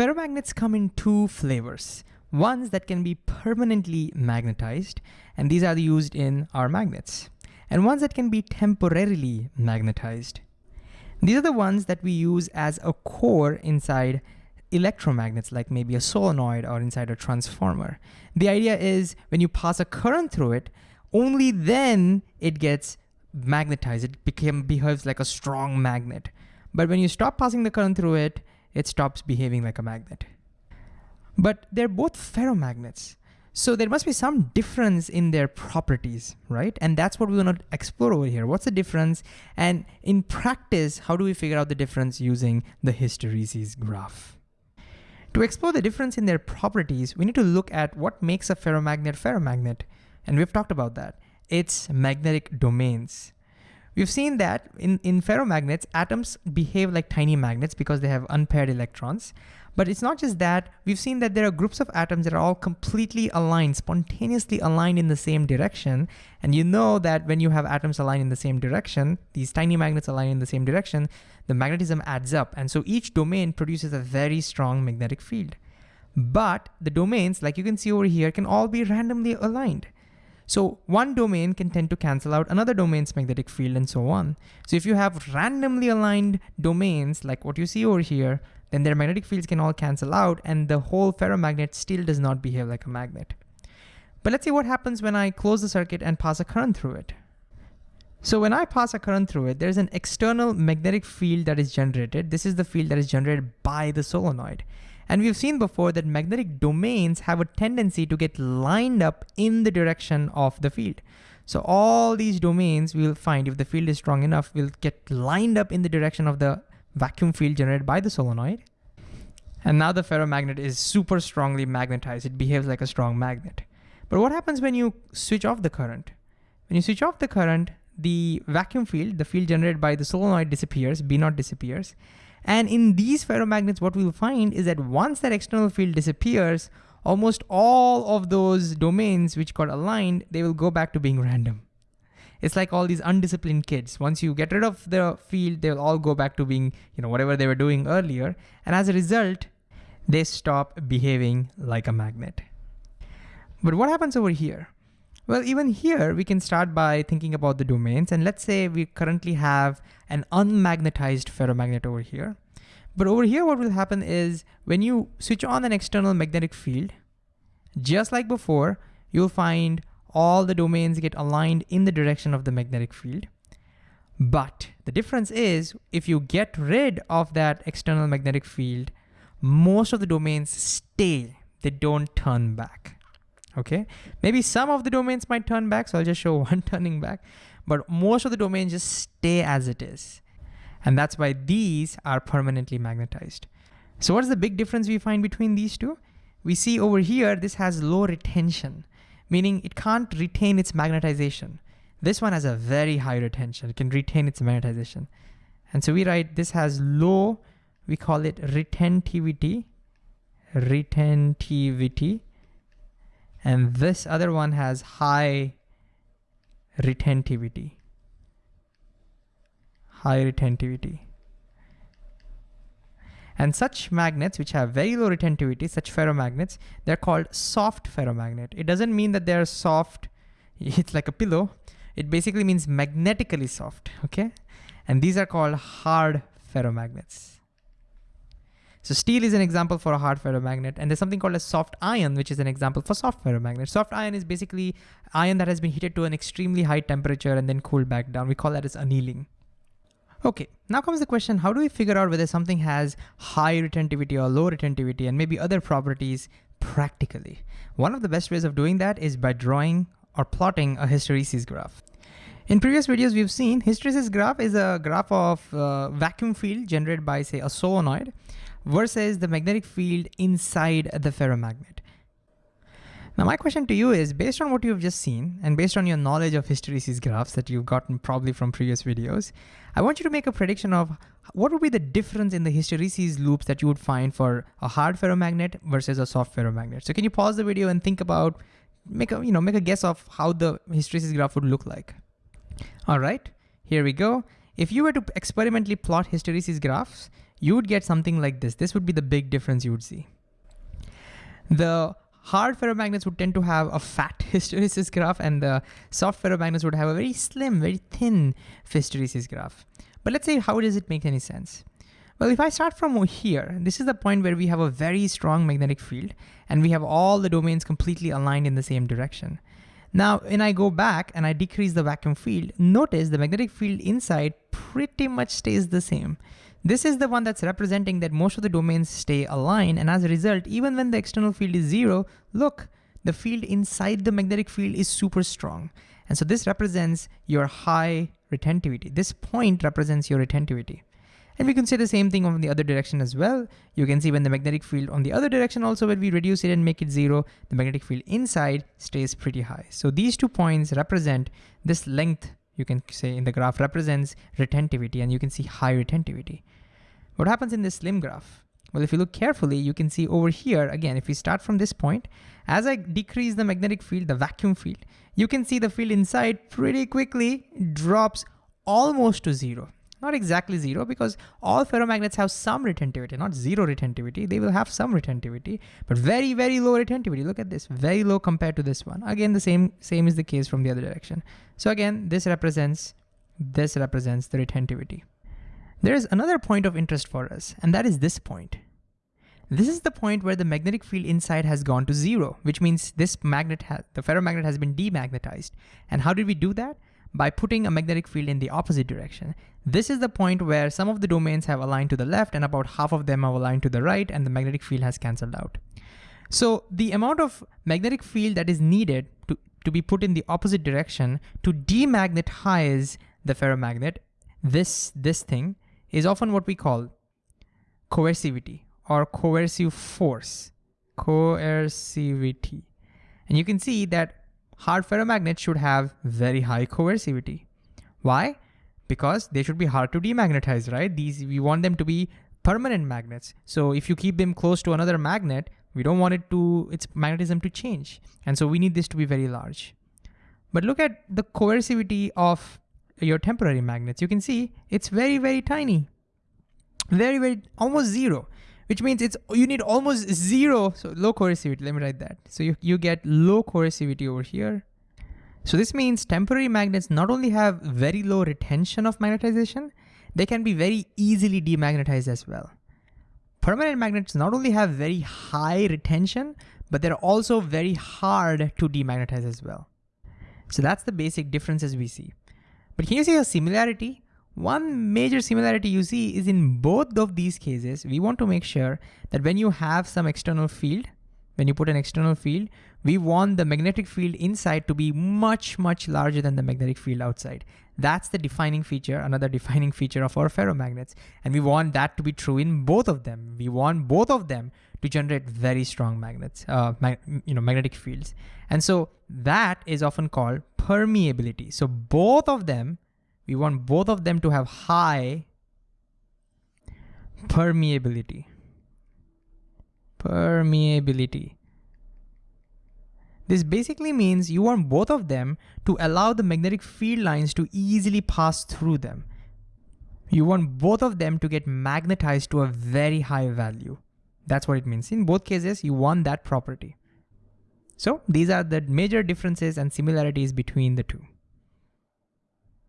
Ferromagnets come in two flavors. Ones that can be permanently magnetized, and these are the used in our magnets. And ones that can be temporarily magnetized. These are the ones that we use as a core inside electromagnets, like maybe a solenoid or inside a transformer. The idea is when you pass a current through it, only then it gets magnetized. It became, behaves like a strong magnet. But when you stop passing the current through it, it stops behaving like a magnet. But they're both ferromagnets. So there must be some difference in their properties, right? And that's what we want to explore over here. What's the difference? And in practice, how do we figure out the difference using the hysteresis graph? To explore the difference in their properties, we need to look at what makes a ferromagnet ferromagnet. And we've talked about that. It's magnetic domains. We've seen that in, in ferromagnets, atoms behave like tiny magnets because they have unpaired electrons. But it's not just that, we've seen that there are groups of atoms that are all completely aligned, spontaneously aligned in the same direction. And you know that when you have atoms aligned in the same direction, these tiny magnets align in the same direction, the magnetism adds up. And so each domain produces a very strong magnetic field. But the domains, like you can see over here, can all be randomly aligned. So one domain can tend to cancel out another domain's magnetic field and so on. So if you have randomly aligned domains like what you see over here, then their magnetic fields can all cancel out and the whole ferromagnet still does not behave like a magnet. But let's see what happens when I close the circuit and pass a current through it. So when I pass a current through it, there's an external magnetic field that is generated. This is the field that is generated by the solenoid. And we've seen before that magnetic domains have a tendency to get lined up in the direction of the field. So all these domains we'll find if the field is strong enough will get lined up in the direction of the vacuum field generated by the solenoid. And now the ferromagnet is super strongly magnetized. It behaves like a strong magnet. But what happens when you switch off the current? When you switch off the current, the vacuum field, the field generated by the solenoid disappears, B naught disappears, and in these ferromagnets, what we'll find is that once that external field disappears, almost all of those domains which got aligned, they will go back to being random. It's like all these undisciplined kids. Once you get rid of the field, they'll all go back to being, you know, whatever they were doing earlier. And as a result, they stop behaving like a magnet. But what happens over here? Well, even here, we can start by thinking about the domains. And let's say we currently have an unmagnetized ferromagnet over here. But over here, what will happen is when you switch on an external magnetic field, just like before, you'll find all the domains get aligned in the direction of the magnetic field. But the difference is if you get rid of that external magnetic field, most of the domains stay, they don't turn back okay? Maybe some of the domains might turn back, so I'll just show one turning back, but most of the domains just stay as it is. And that's why these are permanently magnetized. So what is the big difference we find between these two? We see over here, this has low retention, meaning it can't retain its magnetization. This one has a very high retention. It can retain its magnetization. And so we write this has low, we call it retentivity, retentivity, and this other one has high retentivity. High retentivity. And such magnets which have very low retentivity, such ferromagnets, they're called soft ferromagnet. It doesn't mean that they're soft, it's like a pillow. It basically means magnetically soft, okay? And these are called hard ferromagnets. So steel is an example for a hard ferromagnet, and there's something called a soft iron, which is an example for soft ferromagnet. Soft iron is basically iron that has been heated to an extremely high temperature and then cooled back down. We call that as annealing. Okay, now comes the question, how do we figure out whether something has high retentivity or low retentivity and maybe other properties practically? One of the best ways of doing that is by drawing or plotting a hysteresis graph. In previous videos, we've seen hysteresis graph is a graph of uh, vacuum field generated by say a solenoid versus the magnetic field inside the ferromagnet. Now my question to you is, based on what you've just seen, and based on your knowledge of hysteresis graphs that you've gotten probably from previous videos, I want you to make a prediction of what would be the difference in the hysteresis loops that you would find for a hard ferromagnet versus a soft ferromagnet. So can you pause the video and think about, make a, you know, make a guess of how the hysteresis graph would look like. All right, here we go. If you were to experimentally plot hysteresis graphs, you would get something like this. This would be the big difference you would see. The hard ferromagnets would tend to have a fat hysteresis graph and the soft ferromagnets would have a very slim, very thin hysteresis graph. But let's say, how does it make any sense? Well, if I start from here, this is the point where we have a very strong magnetic field and we have all the domains completely aligned in the same direction. Now, when I go back and I decrease the vacuum field, notice the magnetic field inside pretty much stays the same. This is the one that's representing that most of the domains stay aligned. And as a result, even when the external field is zero, look, the field inside the magnetic field is super strong. And so this represents your high retentivity. This point represents your retentivity. And we can say the same thing on the other direction as well. You can see when the magnetic field on the other direction also when we reduce it and make it zero, the magnetic field inside stays pretty high. So these two points represent this length, you can say in the graph represents retentivity and you can see high retentivity. What happens in this slim graph? Well, if you look carefully, you can see over here, again, if we start from this point, as I decrease the magnetic field, the vacuum field, you can see the field inside pretty quickly drops almost to zero. Not exactly zero because all ferromagnets have some retentivity, not zero retentivity. They will have some retentivity, but very, very low retentivity. Look at this, very low compared to this one. Again, the same, same is the case from the other direction. So again, this represents, this represents the retentivity. There is another point of interest for us, and that is this point. This is the point where the magnetic field inside has gone to zero, which means this magnet, has the ferromagnet has been demagnetized. And how did we do that? by putting a magnetic field in the opposite direction. This is the point where some of the domains have aligned to the left and about half of them have aligned to the right and the magnetic field has canceled out. So the amount of magnetic field that is needed to, to be put in the opposite direction to demagnetize the ferromagnet, this, this thing, is often what we call coercivity or coercive force, coercivity. And you can see that hard ferromagnets should have very high coercivity. Why? Because they should be hard to demagnetize, right? These We want them to be permanent magnets. So if you keep them close to another magnet, we don't want it to its magnetism to change. And so we need this to be very large. But look at the coercivity of your temporary magnets. You can see it's very, very tiny. Very, very, almost zero which means it's you need almost zero, so low coercivity, let me write that. So you, you get low coercivity over here. So this means temporary magnets not only have very low retention of magnetization, they can be very easily demagnetized as well. Permanent magnets not only have very high retention, but they're also very hard to demagnetize as well. So that's the basic differences we see. But can you see a similarity? One major similarity you see is in both of these cases, we want to make sure that when you have some external field, when you put an external field, we want the magnetic field inside to be much, much larger than the magnetic field outside. That's the defining feature, another defining feature of our ferromagnets. And we want that to be true in both of them. We want both of them to generate very strong magnets, uh, you know, magnetic fields. And so that is often called permeability. So both of them we want both of them to have high permeability. Permeability. This basically means you want both of them to allow the magnetic field lines to easily pass through them. You want both of them to get magnetized to a very high value. That's what it means. In both cases, you want that property. So these are the major differences and similarities between the two.